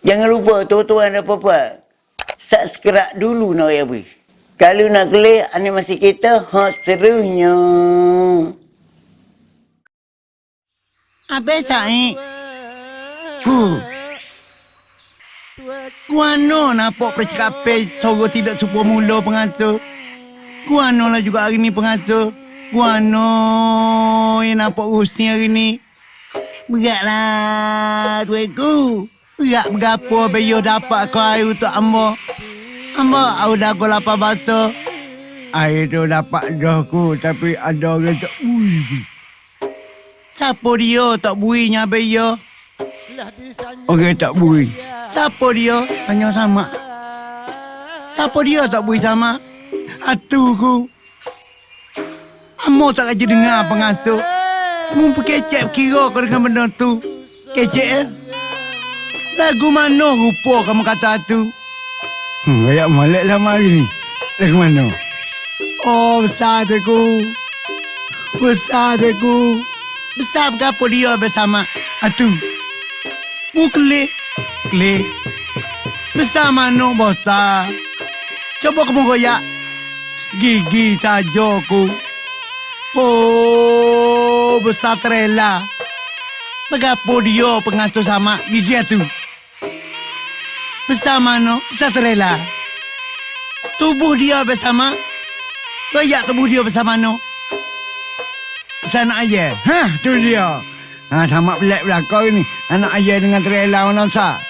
Jangan lupa tuan-tuan dan puan Subscribe dulu nak ya bui. Kalau nak klik animasi kita, ha serunya. Habis saik. Huh. Guano nampak percakapan Soro tidak suka mula pengasuh Guano lah juga hari ni pengasuh Guano yang nampak urus ni hari ni Beratlah tuanku Berat berapa Bayo dapat kau air untuk Amba Amba aku dah kau lapar basuh Air tu dapat dah ku Tapi ada orang tak bui Siapa dia tak buinya Bayo Orang tak bui Siapa dia? Tanya sama. Siapa dia tak boleh sama? Atu ku. Amo tak aja dengar pengasuh. Mu kecek kira kau dengan benda tu. Kecek eh? Lagu mana rupa kamu kata tu? Hmm, kayak malek lama hari ni. Lagu mana? Oh, besar deku. Besar deku. Besar berapa dia bersama? Atu. Mu kelih. Klik. Besar mana bosa? Coba kamu goyak. Gigi saja ku. Oh, besar terela. Begapo dia pengasuh sama gigi tu? Besar mana? Besar terela. Tubuh dia bersama. Goyak tubuh dia bersama? Besar nak ayah. Hah, tu dia. Ha, sama pelik belakang ni. Anak ayah dengan trailer mana besar?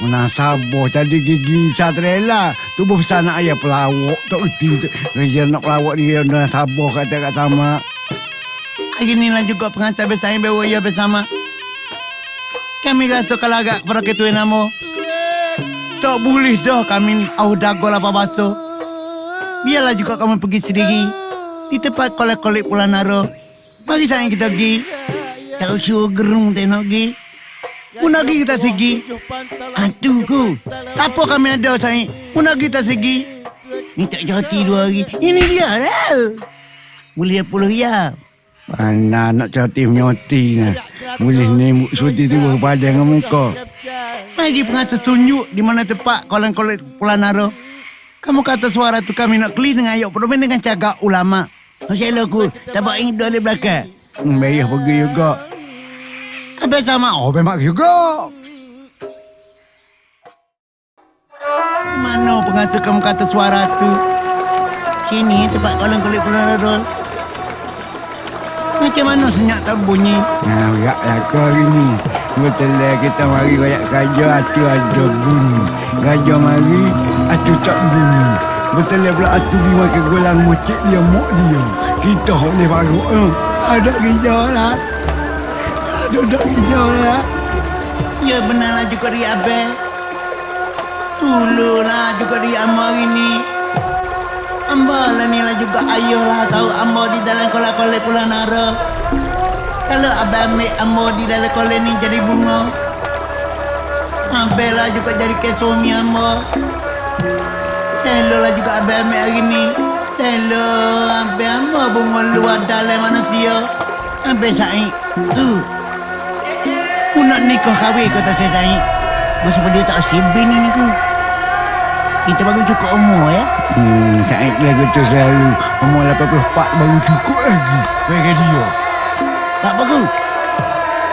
Mana sabar tadi gigi trailer. Tubuh anak ayah pelawak. Tak erti tu. Dia nak pelawak dia. Dia sabar kata kat sama. Hari ni lah juga pengasal besar yang bawa ia bersama. Kami rasa kalau agak ketua nama. Tak boleh dah kami au dago lapar basuh. Biarlah juga kamu pergi sendiri. Di tempat kolek-kolek pula naro. Mari sayang kita pergi. Tak usah gerung tengok pergi. Pun lagi kita segi. Aduh ku. Tak apa kami ada sayang. Pun lagi kita segi. Tak jati dua hari. Ini dia lah. Boleh puluh ya. Mana nak cantik menyoti ni. Boleh ni suti tu berpada dengan muka. Mari pengasuh tunjuk di mana tempat kolam-kolam Pulau Naro. Kamu kata suara tu kami nak keli dengan ayok permen dengan cagak ulama. Macam aku, tak buat ingin dari belakang. Hmm, Bayah pergi juga. Habis sama. Oh, memang juga. Mana pengasuh kamu kata suara tu? Sini tempat kolam-kolam Pulau Naro. Macam mana senyap tak bunyi? Nah, berat lah kau hari ni. Betul lah kita mari rakyat raja atu ada bunyi. Raja mari atu tak bunyi. Betul lah pula atu pergi makan gulang mocek dia mok dia. Kita boleh baru. Eh, ada kerja lah. Ada tak kerja lah. Ya benarlah juga dia Abel. Tululah juga dia Amba hari ni. Amba lah ni lah juga ayah lah tahu Amba di dalam kolak-kolak Pulau Nara. Kalau Abel ambil Amba di dalam kolak ni jadi bunga. Abel lah juga jadi ke suami Amba. Selo lah juga Abel ambil hari ni. Selo Abel Amba bunga luar dalam manusia. Abel saing. Uh. Aku nak nikah kahwin kau tak ni. Masa dia tak sibin ni ku. Kita baru cukup umur ya. Hmm, Said lagu tu selalu umur 84 baru cukup lagi. Bagi dia. Tak apa ku.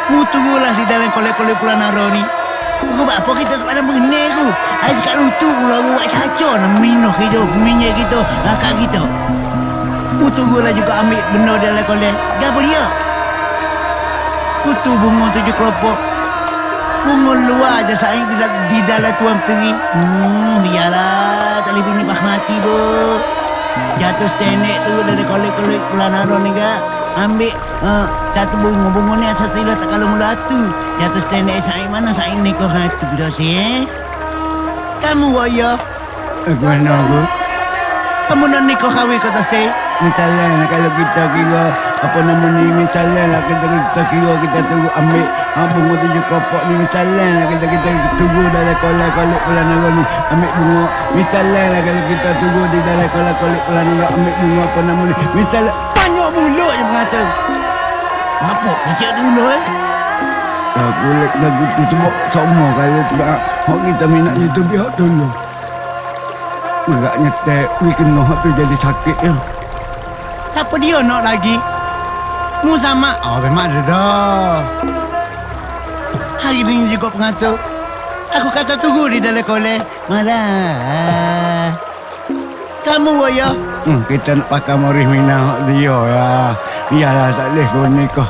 Mu tunggulah di dalam kolek-kolek Pulau Naro ni. Kau buat apa kita kepada berenai ku. Air sekat lutu pula orang buat caca nak minum kita, minyak kita, akak kita. Mu tunggulah juga ambil benda dalam kolek. Gapa dia? Sekutu bunga tujuh kelompok. Bunga luar je saing di, dal- di dalam tuan teri. Hmm, biarlah. Tak boleh bini bahmati, bu. Jatuh stenek tu dari kolek-kolek Pulau Naro ni, kak. Ambil uh, satu bunga. Bunga ni asal sila tak kalau mula tu. Jatuh stenek saing mana saing ni kau hatu. Dah si, eh? Kamu, waya. Aku mana aku? Kamu nak kahwin kau tak si? Misalnya kalau kita kira apa nama ni misalnya lah kita, kita kira kita tunggu ambil ha, bunga tujuh kopok ni misalnya lah kita kita tunggu dalam kolak-kolak pulau naga ni ambil bunga misalnya lah kalau kita tunggu di dalam kolak-kolak pulau naga ambil bunga apa nama ni misalnya Banyak mulut yang mengata. Apa kecil dulu eh? Ah, kulit lagu tu cuma semua kalau tu ah, Hak kita minat itu biar tolong. Agaknya tak, we kena hak tu jadi sakit ya. Siapa dia nak lagi? Mu sama. Oh, memang ada dah. Hari ni juga pengasuh. Aku kata tunggu di dalam kolej. Malah. Kamu, Woyo. Hmm, kita nak pakai morih minah dia ya. Biarlah tak boleh pun ni kau.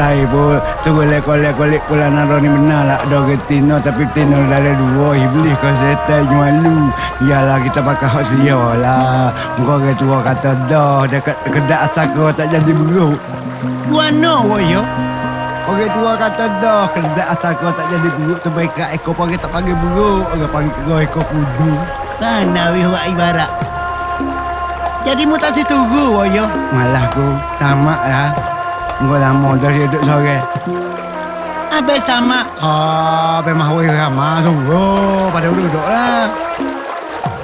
Lain pun. Tu boleh kolek kolek pula naro ni benar lah. Ada ke tino tapi tino dalam dua. Iblis kau setan malu. Biarlah kita pakai hak dia lah. Kau ke tua kata dah. Dekat kedak asal kau tak jadi beruk. Buano, Woyo. Orang tua kata dah. Kedak asal kau tak jadi beruk. Terbaik kat ekor panggil tak panggil beruk. Orang panggil kau ekor kudu. Mana wih buat ibarat. Jadi mu tak setuju, Woyo. Malah ku tamak lah. Kau lama dah dia duduk sore. Habis sama. Ah, memang awak ramah sungguh pada duduk lah.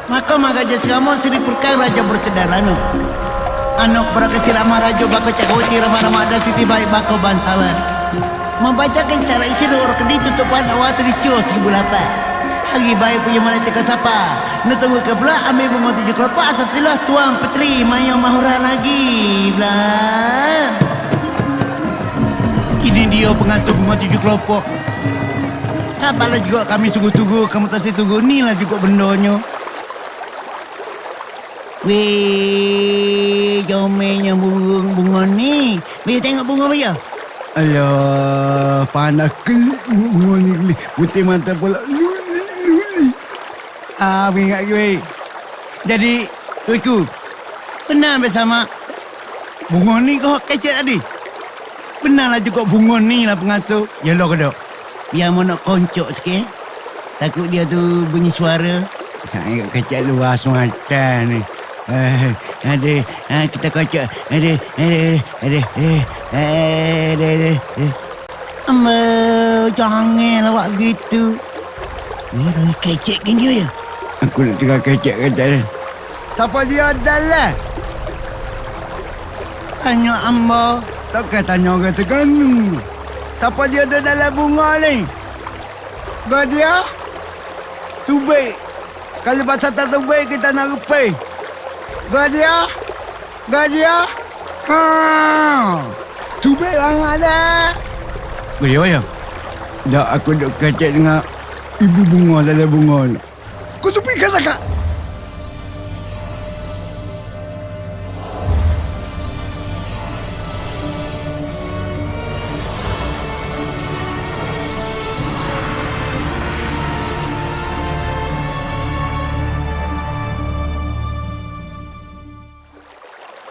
Maka magaja serama Sri Purkai Raja bersedara nu. Anak berakasi ramah raja bako cakoti ramah-ramah dan titi baik bako bansawan. Membacakan secara isi dua kedi tutupan awal tericur seribu lapan. Hari baik punya mana teka sapa. Nu tunggu ke pula ambil bunga tujuh kelopak asap silah tuang petri mayang mahura lagi. Belah. Ini dia pengantin bunga tujuh kelopak. Sabarlah juga kami sungguh-tunggu, kamu tak tunggu. Ni lah juga bendanya. Weh, jomelnya burung bunga ni. Weh, tengok bunga apa ya? Alah, panas kelip bunga ni kelip. Putih mata pula luli. Ah, ingat gue. Jadi, tuiku, benar bersama bunga ni kau kecil tadi. Benarlah juga bunga ni lah pengasuh. Ya lo kedok. Biar mau nak koncok sikit. Takut dia tu bunyi suara. Saya kecil luas mata ni. Eh, ada, ah, kita kocok. Ada, ada, ada, ada, ada. Amba, jangan awak gitu. Ni kecil dia ya? Aku nak tinggal kecil kata dia. Siapa dia adalah? Tanya amba. Takkan tanya orang terganu. Siapa dia ada dalam bunga ni? Gak dia? Tubik. Kalau pasal tak tubik kita nak rupai. Gak dia? Gak dia? Ha. Tubik orang ada. Gak dia ya? Dah aku duk kecek dengan ibu bunga dalam bunga ni. Kau sepi kata kak?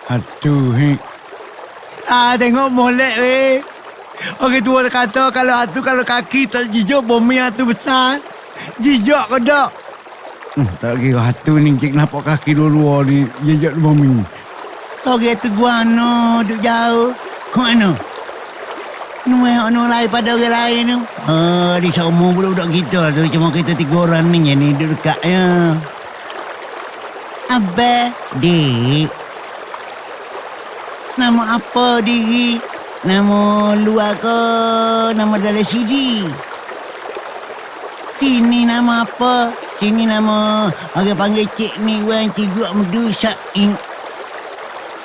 Aduh, hei. Ah, tengok molek weh. Orang tua kata kalau atu kalau kaki tak jijak bumi atu besar. Jijak ke tak? Hmm, tak kira hatu ni cik nampak kaki dua-dua ni jejak di bumi. Sore tu gua no duk jauh. Kau mana? Nuai ono lain pada orang lain tu. Ah, di semua budak-budak kita tu cuma kita tiga orang ni yang ni duduk dekat ya. Abah, dik. Nama apa diri? Nama luar ke? Nama dalam CD? Sini nama apa? Sini nama orang panggil cik ni Wan Cigu Amdu Syain.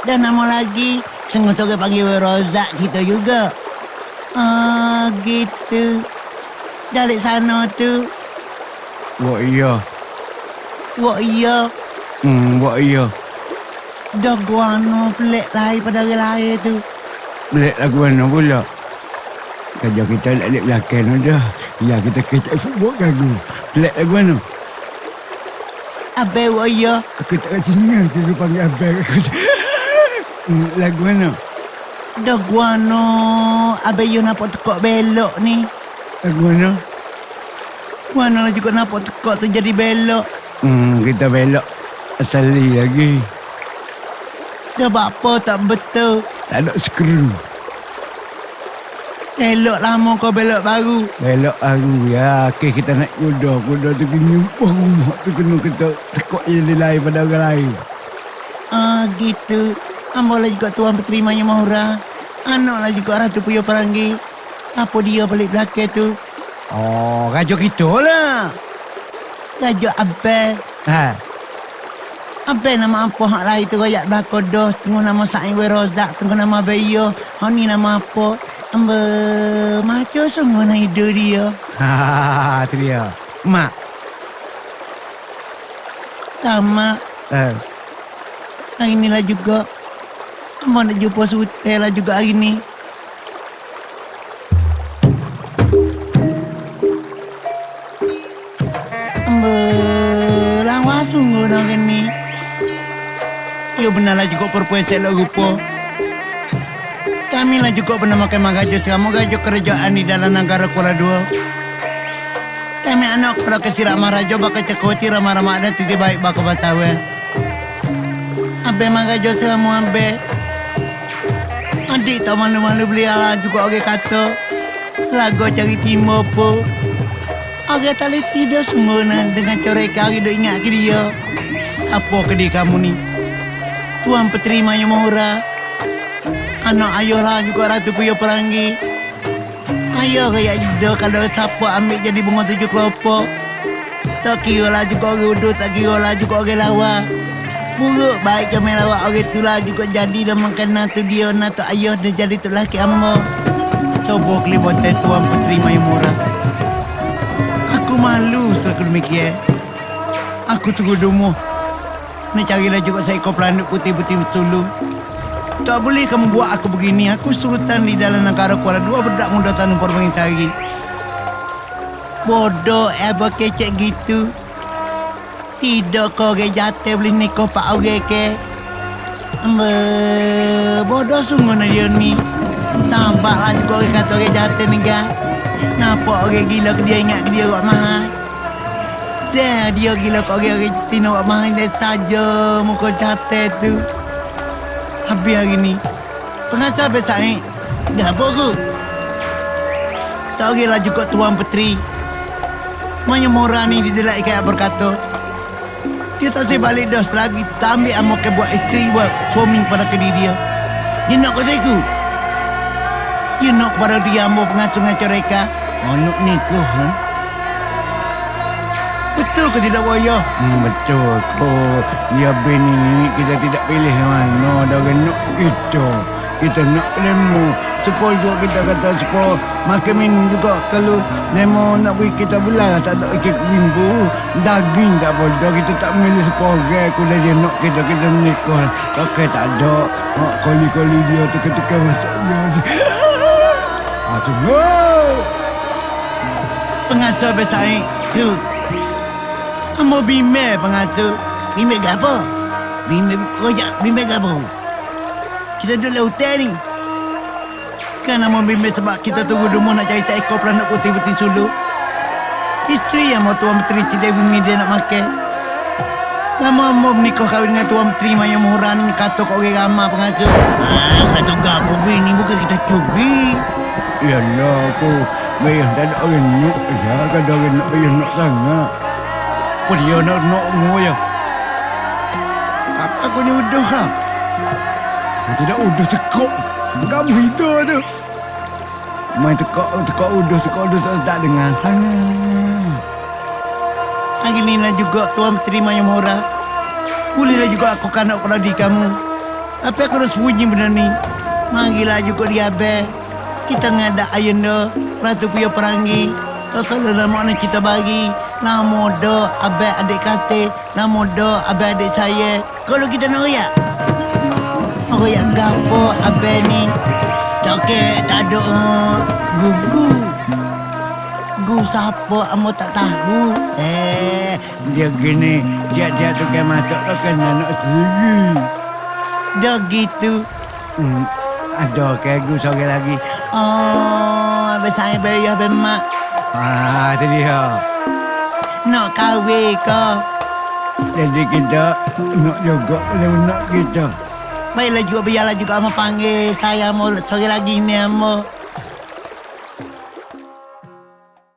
Dan nama lagi Sengah tu orang panggil Rozak kita juga. Ah, gitu. Dari sana tu. Wah iya. Wah iya. Hmm, wah iya. Dah guano pelik lain pada orang lain tu. Belik lagu mana pula? Kerja kita nak lihat belakang dah. Ya, kita kecek football gagu. Belik lagu mana? Abai wah iya. Aku tak kata dengar dia panggil abang aku. Hmm, lagu mana? Dah guano. Abai you nampak tekok belok ni. Lagu mana? Guano juga nampak tekok tu jadi belok. Hmm, kita belok. Asali lagi. Dah buat apa tak betul. Tak ada skru. Belok lama kau belok baru. Belok baru ya. Okey, kita naik kuda. Kuda tu kena upah rumah tu kena kita tekuk yang lain pada orang lain. Ah gitu. Ambo lah juga tuan berterima yang mahura. Anak lah juga Ratu Puyo Peranggi. Siapa dia balik belakang tu? Oh, raja kita lah. Raja Abel. Ha. Abel nama apa hak lain tu royak bakodos. Tunggu nama Sa'in Werozak. Tunggu nama Bayo. Hak ni nama apa? Amba macam sungguh nak hidup dia. Ha, tu dia. Mak. Sama. Eh. Hari ni lah juga. Amba nak jumpa Sutel lah juga hari ni. Amba sungguh nak ni. Ya benarlah juga perempuan lah rupa. Kami lah juga pernah makan magajo selama gajo kerajaan di dalam negara Kuala Dua. Kami anak kalau kesirak marajo bakal cekoti ramah-ramah dan titi baik bakal basawe. Abe magajo selama abe. Adik tak malu-malu beli ala juga orang kata. Lagu cari timur po. Tak boleh tidur semua dengan coreka orang duk ingat ke dia. Siapa ke dia kamu ni? Tuan Petri Maya Mohora. Anak ayah lah juga Ratu Kuya Pelangi. Ayah kayak dia kalau siapa ambil jadi bunga tujuh kelopak. Tak kira lah juga orang udut, tak kira lah juga orang lawa. Buruk baik kami lawak orang tu lah juga jadi dan makan natu dia, natu ayah dia jadi tu laki amma. Coba kelibut Tuan Petri Maya Mohora. Aku malu selaku demikian. Aku tunggu dumuh. Nak carilah juga seekor pelanduk putih-putih sulu. Tak boleh kamu buat aku begini. Aku sultan di dalam negara Kuala Dua berdak muda tanam perbangin sehari. Bodoh apa kecek gitu. Tidak kau orang jatuh boleh nikah pak orang ke. Amba, bodoh sungguh nak dia ni. Sampai lah juga orang kata orang jatuh ni kan. Nampak orang gila ke dia ingat ke dia buat mahal. Dah dia gila kau orang orang tina buat mahal dia saja muka jatuh tu. Habis hari ni. Pengasah besar ni. Dah aku? Seorang lah juga Tuan Petri. Maya Mora ni dah ikat berkata. Dia tak saya balik dah selagi tak ambil amak ke buat isteri buat suami pada ke dia. Dia nak kata aku. Dia nak pada dia amak pengasuh ngacau reka. Oh, nak nikah, ha? Betul ke tidak, Waya? Hmm, betul ko. Dia bini kita tidak pilih mana dah nak kita. Kita nak lemo. Supaya juga kita kata supaya makan minum juga kalau lemo nak beri kita belah lah tak ada ikat rimbu. Daging tak bodoh kita tak milih sepore. Kalau dia nak kita kita menikah. Kakek tak ada. Oh, kali-kali dia tukar-tukar masuk dia. Ah, semua. Pengasuh besar ni. Kamu bimbel pengasuh. Apa? Bimbel rojak. Bimbel ke apa? Kita duduk hotel ni. Kan nama bimbel sebab kita tunggu rumah nak cari seekor peranak putih-putih sulu. Isteri yang mau Tuan Menteri si Dewi Media nak makan. Lama mau menikah kahwin dengan Tuan Menteri Maya Muhran ni kata kau orang ramah pengasuh. Ah, kata gapo bini bukan kita curi. Yalah aku Bayar tak ada orang nak ya Kan orang nak bayar nak sangat Apa dia nak nak mu ya? Apa aku ni udah ha Tidak udah tekok. Kamu itu tu. Main tekak udah tekak udah saya tak dengar sangat Hari ni lah juga Tuan terima yang murah. Bolehlah juga aku kanak pada di kamu. Tapi aku dah sembunyi benda ni. Marilah juga dia be. Kita ngadak ayunda. Ratu punya perangi. Tak salah dalam makna kita bagi. Nama do abe adik kasih. Nama do abe adik saya. Kalau kita nak royak. Royak gapo abe ni. Tak ke, tak ada uh, gugu. Gu siapa amo tak tahu. Eh, Dia gini Dia dia tu kan masuk tu kan anak sendiri dah gitu. hmm. Ada kagu seorang lagi Oh, abang saya bayar abang mak. Ah, tu dia Nak kahwin ke? Jadi kita nak juga boleh nak kita Baiklah juga biarlah juga amo panggil saya mau sore lagi ni amo.